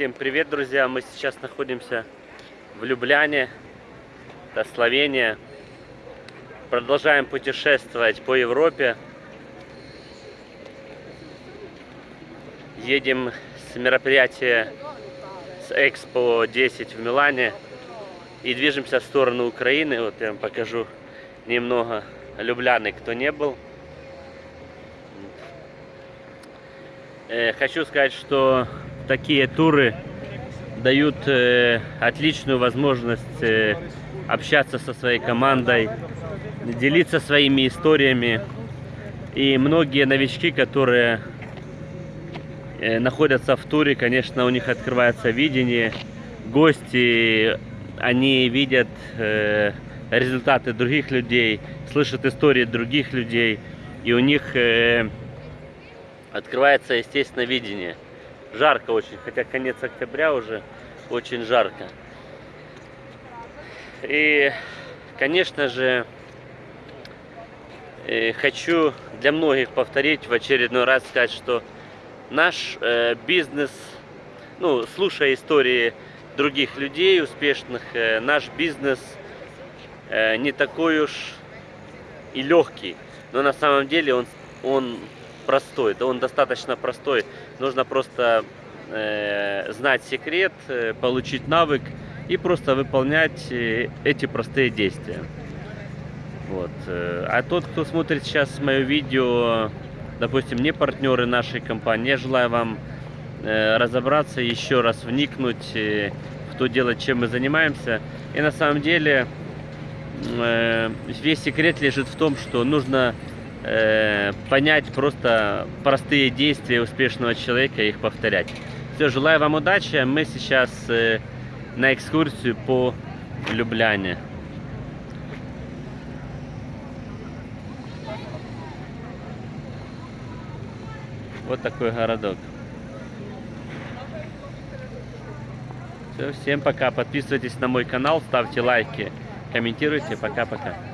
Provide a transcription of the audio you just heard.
Всем привет, друзья! Мы сейчас находимся в Любляне, это Словения. Продолжаем путешествовать по Европе. Едем с мероприятия с Экспо 10 в Милане и движемся в сторону Украины. Вот я вам покажу немного Любляны, кто не был. Э, Хочу сказать, что такие туры дают э, отличную возможность э, общаться со своей командой, делиться своими историями. И многие новички, которые э, находятся в туре, конечно, у них открывается видение. Гости, они видят э, результаты других людей, слышат истории других людей, и у них э, открывается, естественно, видение. Жарко очень, хотя конец октября уже очень жарко. И, конечно же, э, хочу для многих повторить в очередной раз сказать, что наш э, бизнес, ну, слушая истории других людей успешных, э, наш бизнес не такой уж и легкий, но на самом деле он, он простой, да он достаточно простой. Нужно просто э, знать секрет, э, получить навык и просто выполнять э, эти простые действия. Вот. э, А тот, кто смотрит сейчас мое видео, допустим, не партнеры нашей компании, я желаю вам разобраться, еще раз вникнуть в то дело, чем мы занимаемся. И на самом деле весь секрет лежит в том, что нужно э, понять просто простые действия успешного человека и их повторять. Все, желаю вам удачи. Мы сейчас э, на экскурсию по Любляне. Вот такой городок. Все, всем пока. Подписывайтесь на мой канал, ставьте лайки, комментируйте. Пока-пока.